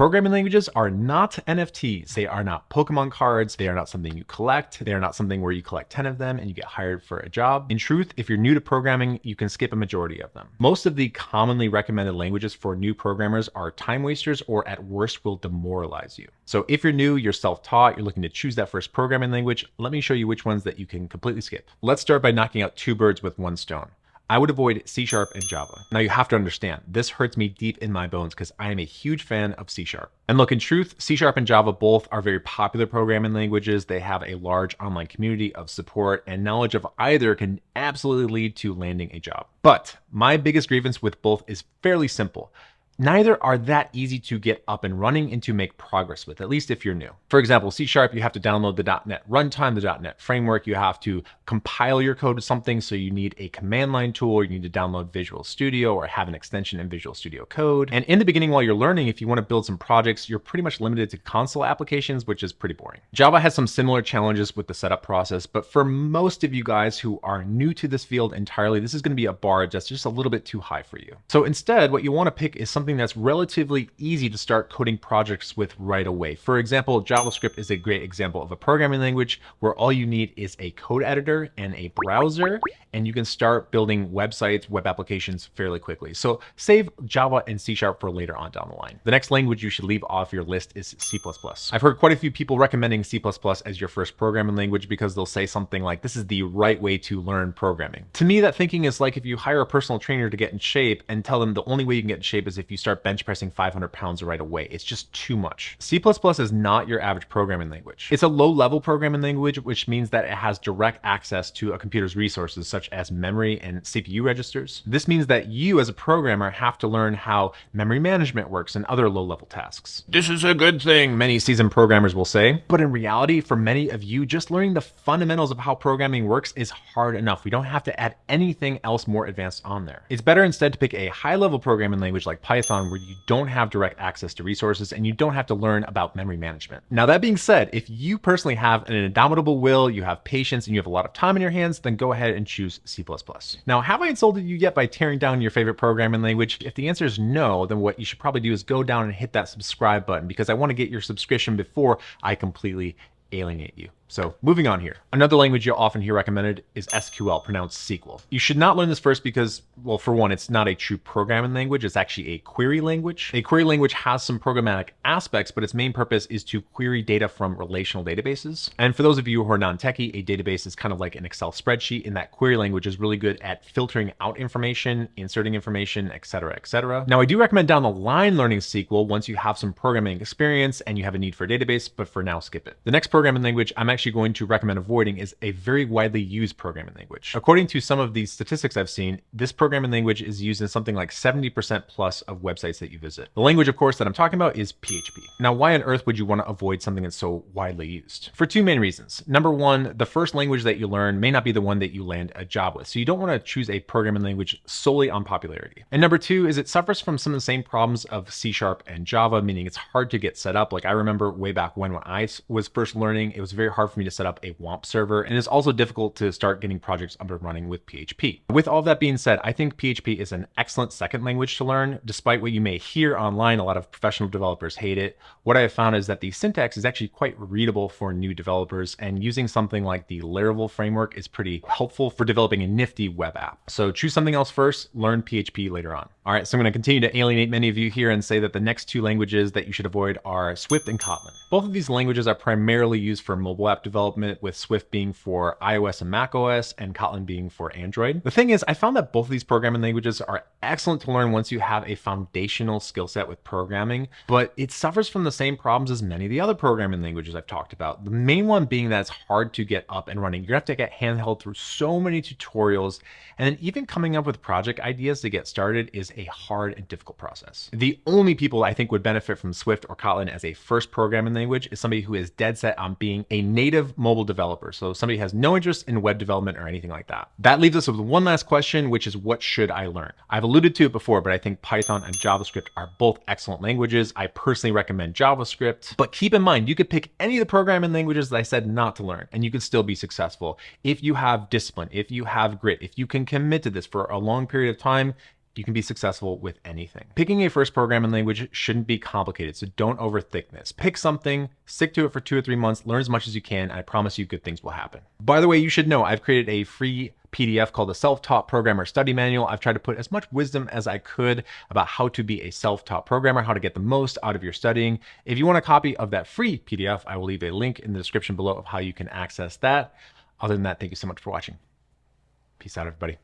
Programming languages are not NFTs. They are not Pokemon cards. They are not something you collect. They are not something where you collect 10 of them and you get hired for a job. In truth, if you're new to programming, you can skip a majority of them. Most of the commonly recommended languages for new programmers are time wasters or at worst will demoralize you. So if you're new, you're self-taught, you're looking to choose that first programming language, let me show you which ones that you can completely skip. Let's start by knocking out two birds with one stone. I would avoid C Sharp and Java. Now you have to understand, this hurts me deep in my bones because I am a huge fan of C Sharp. And look, in truth, C Sharp and Java both are very popular programming languages. They have a large online community of support and knowledge of either can absolutely lead to landing a job. But my biggest grievance with both is fairly simple neither are that easy to get up and running and to make progress with, at least if you're new. For example, C Sharp, you have to download the .NET runtime, the .NET framework, you have to compile your code to something, so you need a command line tool, or you need to download Visual Studio or have an extension in Visual Studio Code. And in the beginning, while you're learning, if you want to build some projects, you're pretty much limited to console applications, which is pretty boring. Java has some similar challenges with the setup process, but for most of you guys who are new to this field entirely, this is going to be a bar that's just a little bit too high for you. So instead, what you want to pick is something something that's relatively easy to start coding projects with right away. For example, JavaScript is a great example of a programming language where all you need is a code editor and a browser, and you can start building websites, web applications fairly quickly. So save Java and C Sharp for later on down the line. The next language you should leave off your list is C++. I've heard quite a few people recommending C++ as your first programming language because they'll say something like, this is the right way to learn programming. To me, that thinking is like if you hire a personal trainer to get in shape and tell them the only way you can get in shape is if you start bench pressing 500 pounds right away. It's just too much. C++ is not your average programming language. It's a low level programming language, which means that it has direct access to a computer's resources such as memory and CPU registers. This means that you as a programmer have to learn how memory management works and other low level tasks. This is a good thing, many seasoned programmers will say. But in reality, for many of you, just learning the fundamentals of how programming works is hard enough. We don't have to add anything else more advanced on there. It's better instead to pick a high level programming language like Python Python where you don't have direct access to resources and you don't have to learn about memory management. Now that being said, if you personally have an indomitable will, you have patience, and you have a lot of time in your hands, then go ahead and choose C++. Now, have I insulted you yet by tearing down your favorite programming language? If the answer is no, then what you should probably do is go down and hit that subscribe button because I want to get your subscription before I completely alienate you. So moving on here. Another language you'll often hear recommended is SQL, pronounced SQL. You should not learn this first because, well, for one, it's not a true programming language. It's actually a query language. A query language has some programmatic aspects, but its main purpose is to query data from relational databases. And for those of you who are non-techie, a database is kind of like an Excel spreadsheet in that query language is really good at filtering out information, inserting information, etc., etc. Now, I do recommend down the line learning SQL once you have some programming experience and you have a need for a database, but for now, skip it. The next programming language I'm actually actually going to recommend avoiding is a very widely used programming language. According to some of these statistics I've seen, this programming language is used in something like 70% plus of websites that you visit. The language, of course, that I'm talking about is PHP. Now, why on earth would you want to avoid something that's so widely used? For two main reasons. Number one, the first language that you learn may not be the one that you land a job with. So you don't want to choose a programming language solely on popularity. And number two is it suffers from some of the same problems of C Sharp and Java, meaning it's hard to get set up. Like I remember way back when, when I was first learning, it was very hard for me to set up a WAMP server, and it's also difficult to start getting projects up and running with PHP. With all that being said, I think PHP is an excellent second language to learn. Despite what you may hear online, a lot of professional developers hate it. What I have found is that the syntax is actually quite readable for new developers, and using something like the Laravel framework is pretty helpful for developing a nifty web app. So choose something else first, learn PHP later on. All right, so I'm gonna continue to alienate many of you here and say that the next two languages that you should avoid are Swift and Kotlin. Both of these languages are primarily used for mobile development, with Swift being for iOS and macOS, and Kotlin being for Android. The thing is, I found that both of these programming languages are excellent to learn once you have a foundational skill set with programming, but it suffers from the same problems as many of the other programming languages I've talked about. The main one being that it's hard to get up and running. You're gonna have to get handheld through so many tutorials, and then even coming up with project ideas to get started is a hard and difficult process. The only people I think would benefit from Swift or Kotlin as a first programming language is somebody who is dead set on being a native mobile developer. So somebody has no interest in web development or anything like that. That leaves us with one last question, which is what should I learn? I've alluded to it before, but I think Python and JavaScript are both excellent languages. I personally recommend JavaScript, but keep in mind, you could pick any of the programming languages that I said not to learn, and you could still be successful. If you have discipline, if you have grit, if you can commit to this for a long period of time, you can be successful with anything. Picking a first programming language shouldn't be complicated, so don't overthink this. Pick something, stick to it for two or three months, learn as much as you can, I promise you good things will happen. By the way, you should know I've created a free PDF called the Self-Taught Programmer Study Manual. I've tried to put as much wisdom as I could about how to be a self-taught programmer, how to get the most out of your studying. If you want a copy of that free PDF, I will leave a link in the description below of how you can access that. Other than that, thank you so much for watching. Peace out, everybody.